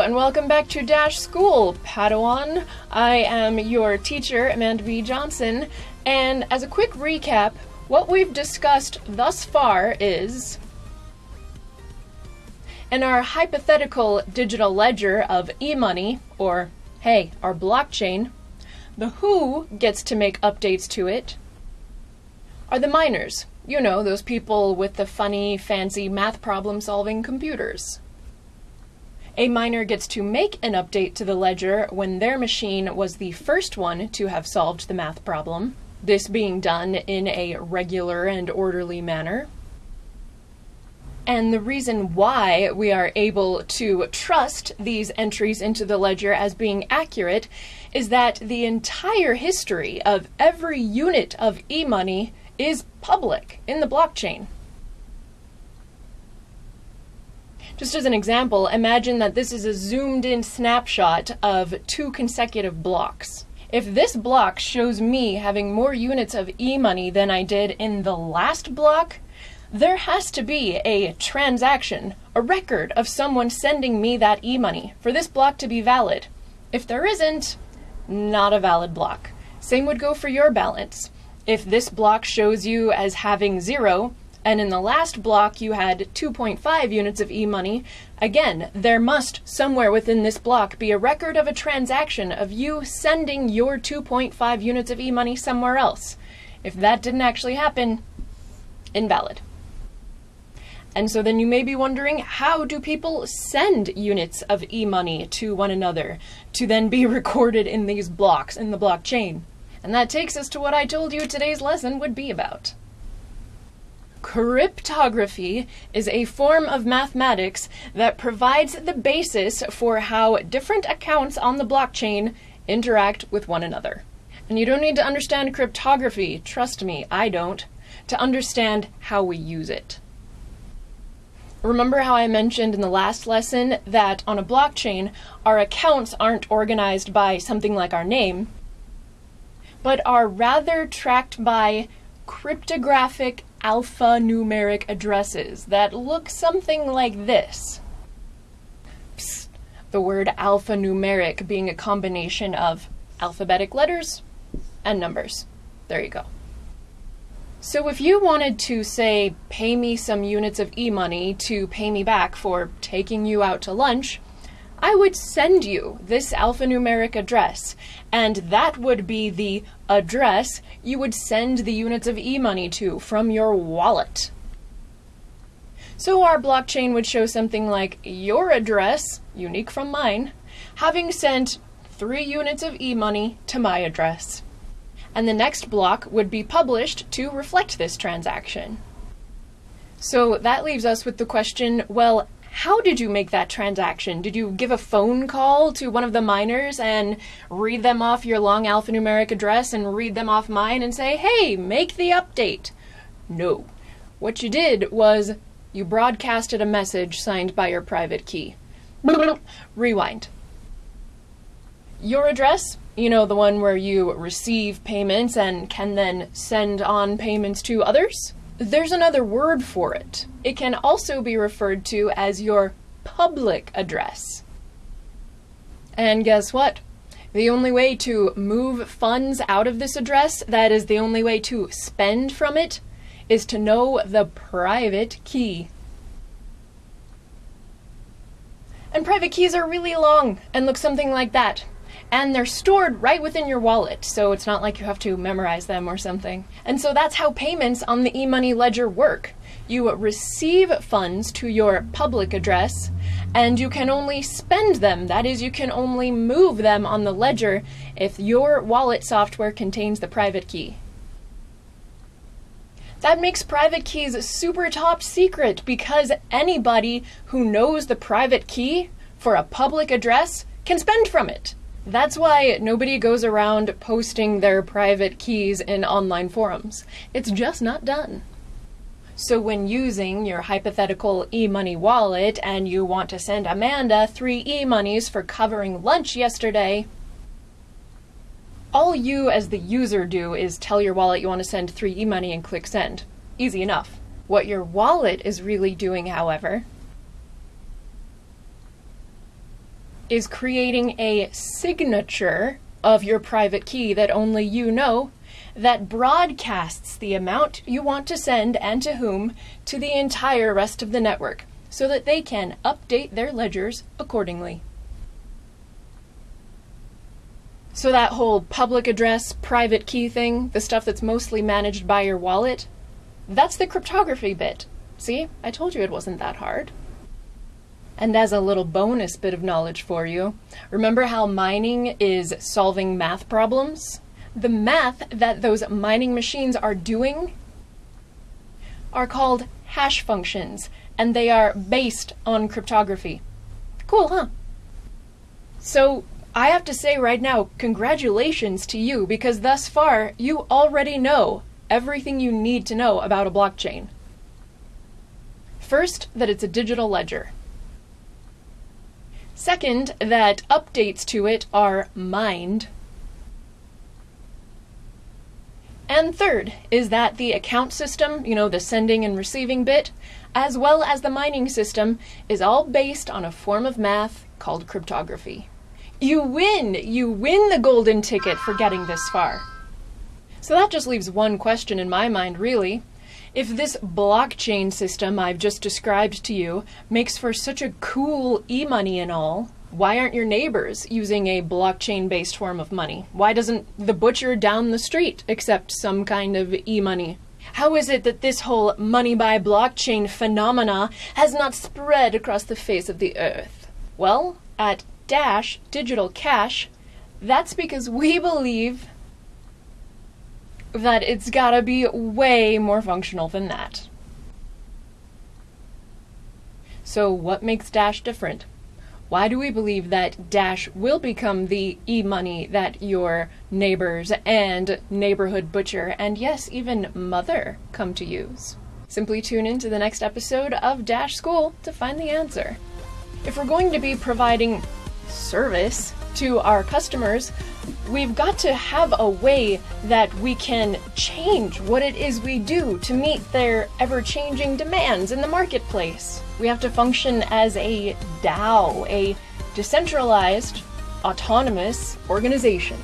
and welcome back to Dash School, Padawan. I am your teacher, Amanda B. Johnson, and as a quick recap, what we've discussed thus far is. In our hypothetical digital ledger of e money, or hey, our blockchain, the who gets to make updates to it are the miners. You know, those people with the funny, fancy math problem solving computers. A miner gets to make an update to the ledger when their machine was the first one to have solved the math problem, this being done in a regular and orderly manner. And the reason why we are able to trust these entries into the ledger as being accurate is that the entire history of every unit of e money is public in the blockchain. Just as an example, imagine that this is a zoomed in snapshot of two consecutive blocks. If this block shows me having more units of e-money than I did in the last block, there has to be a transaction, a record of someone sending me that e-money for this block to be valid. If there isn't, not a valid block. Same would go for your balance. If this block shows you as having zero, and in the last block you had 2.5 units of e-money, again, there must somewhere within this block be a record of a transaction of you sending your 2.5 units of e-money somewhere else. If that didn't actually happen, invalid. And so then you may be wondering, how do people send units of e-money to one another to then be recorded in these blocks in the blockchain? And that takes us to what I told you today's lesson would be about. Cryptography is a form of mathematics that provides the basis for how different accounts on the blockchain interact with one another. And you don't need to understand cryptography, trust me, I don't, to understand how we use it. Remember how I mentioned in the last lesson that on a blockchain, our accounts aren't organized by something like our name, but are rather tracked by cryptographic alphanumeric addresses that look something like this. Psst. The word alphanumeric being a combination of alphabetic letters and numbers. There you go. So if you wanted to say, pay me some units of e-money to pay me back for taking you out to lunch, I would send you this alphanumeric address, and that would be the address you would send the units of e-money to from your wallet. So our blockchain would show something like your address, unique from mine, having sent three units of e-money to my address. And the next block would be published to reflect this transaction. So that leaves us with the question, well, how did you make that transaction? Did you give a phone call to one of the miners and read them off your long alphanumeric address and read them off mine and say, hey, make the update? No. What you did was you broadcasted a message signed by your private key. Rewind. Your address, you know, the one where you receive payments and can then send on payments to others? There's another word for it. It can also be referred to as your public address. And guess what? The only way to move funds out of this address, that is the only way to spend from it, is to know the private key. And private keys are really long and look something like that and they're stored right within your wallet, so it's not like you have to memorize them or something. And so that's how payments on the eMoney ledger work. You receive funds to your public address, and you can only spend them. That is, you can only move them on the ledger if your wallet software contains the private key. That makes private keys super top secret because anybody who knows the private key for a public address can spend from it. That's why nobody goes around posting their private keys in online forums. It's just not done. So when using your hypothetical e-money wallet and you want to send Amanda three e-monies for covering lunch yesterday, all you as the user do is tell your wallet you want to send three e-money and click send. Easy enough. What your wallet is really doing, however, is creating a signature of your private key that only you know that broadcasts the amount you want to send and to whom to the entire rest of the network so that they can update their ledgers accordingly. So, that whole public address, private key thing, the stuff that's mostly managed by your wallet, that's the cryptography bit. See, I told you it wasn't that hard. And as a little bonus bit of knowledge for you, remember how mining is solving math problems? The math that those mining machines are doing are called hash functions, and they are based on cryptography. Cool, huh? So, I have to say right now, congratulations to you because thus far you already know everything you need to know about a blockchain. First, that it's a digital ledger. Second, that updates to it are mined. And third is that the account system, you know, the sending and receiving bit, as well as the mining system, is all based on a form of math called cryptography. You win! You win the golden ticket for getting this far. So that just leaves one question in my mind, really. If this blockchain system I've just described to you makes for such a cool e money and all, why aren't your neighbors using a blockchain based form of money? Why doesn't the butcher down the street accept some kind of e money? How is it that this whole money by blockchain phenomena has not spread across the face of the earth? Well, at Dash Digital Cash, that's because we believe that it's gotta be way more functional than that. So, what makes Dash different? Why do we believe that Dash will become the e money that your neighbors and neighborhood butcher and yes, even mother come to use? Simply tune in to the next episode of Dash School to find the answer. If we're going to be providing service to our customers, we've got to have a way that we can change what it is we do to meet their ever changing demands in the marketplace. We have to function as a DAO, a decentralized, autonomous organization.